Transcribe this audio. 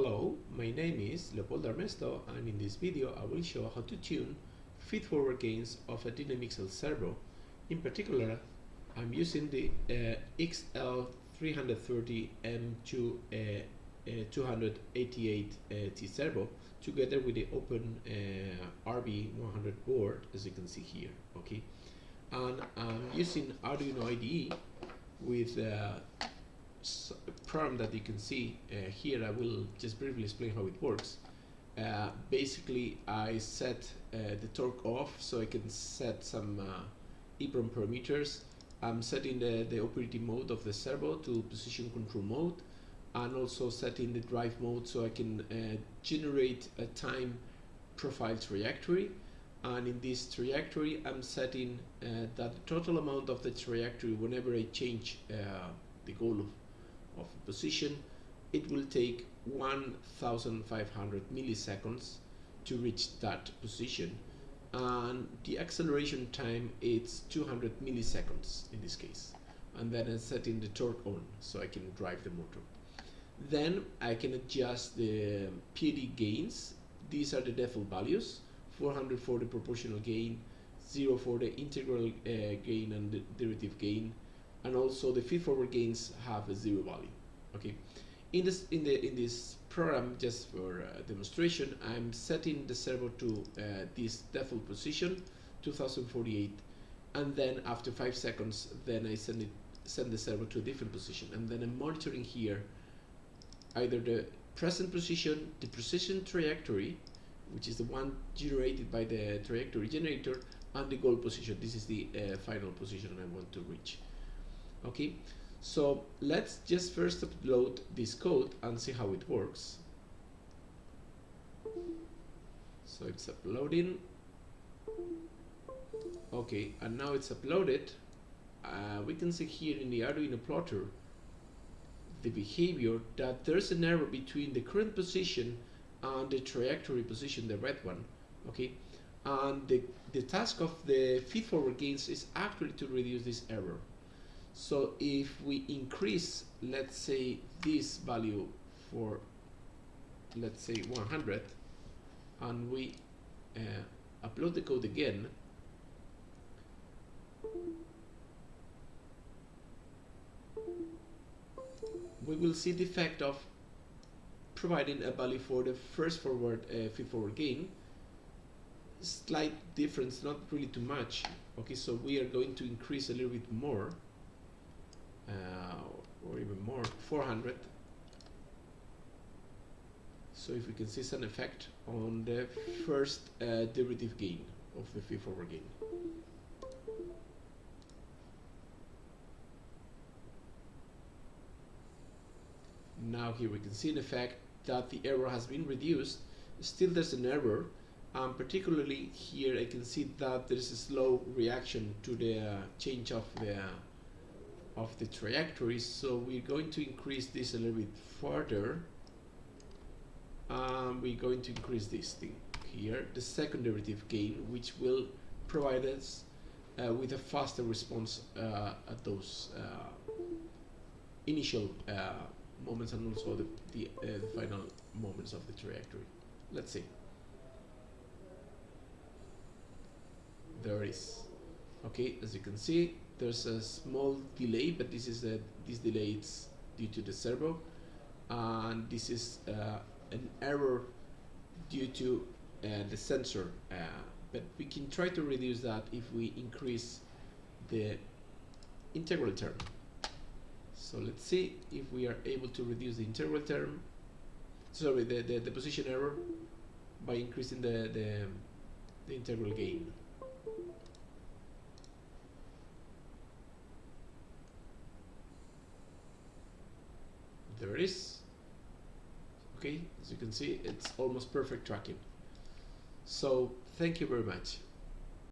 Hello, my name is Leopoldo Ernesto and in this video I will show how to tune feed-forward gains of a Dynamixel servo. In particular, I'm using the uh, XL330M2 uh, uh, 288T uh, servo together with the open uh, RB100 board as you can see here, okay? And I'm using Arduino IDE with uh, program that you can see uh, here, I will just briefly explain how it works. Uh, basically, I set uh, the torque off so I can set some uh, EEPROM parameters. I'm setting the, the operating mode of the servo to position control mode and also setting the drive mode so I can uh, generate a time profile trajectory and in this trajectory I'm setting uh, that total amount of the trajectory whenever I change the goal of of a position, it will take 1500 milliseconds to reach that position and the acceleration time is 200 milliseconds in this case and then I'm setting the torque on so I can drive the motor. Then I can adjust the PID gains. These are the default values 400 for the proportional gain 0 for the integral uh, gain and the derivative gain and also the feed forward gains have a zero value okay? In this in the in this program just for uh, demonstration I'm setting the servo to uh, this default position 2048 and then after five seconds then I send it send the servo to a different position. And then I'm monitoring here either the present position the precision trajectory which is the one generated by the trajectory generator and the goal position. This is the uh, final position I want to reach okay? So let's just first upload this code and see how it works. So it's uploading. Okay and now it's uploaded. Uh, we can see here in the Arduino plotter the behavior that there's an error between the current position and the trajectory position the red one. Okay? And the, the task of the feed forward gains is actually to reduce this error so if we increase, let's say, this value for, let's say, 100, and we uh, upload the code again, we will see the effect of providing a value for the first forward uh, feed forward gain. Slight difference not really too much. Okay so we are going to increase a little bit more or even more 400 so if we can see some effect on the first uh, derivative gain of the feed forward gain. Now here we can see an effect that the error has been reduced. Still there's an error um, particularly here I can see that there's a slow reaction to the uh, change of the of the trajectory so we're going to increase this a little bit further. Um, we're going to increase this thing here the second derivative gain which will provide us uh, with a faster response uh, at those uh, initial uh, moments and also the, the, uh, the final moments of the trajectory. Let's see. There is okay as you can see there's a small delay but this is a this delay is due to the servo. And this is uh, an error due to uh, the sensor uh, but we can try to reduce that if we increase the integral term. So let's see if we are able to reduce the integral term sorry the, the, the position error by increasing the, the, the integral gain there it is. Okay as you can see it's almost perfect tracking. So thank you very much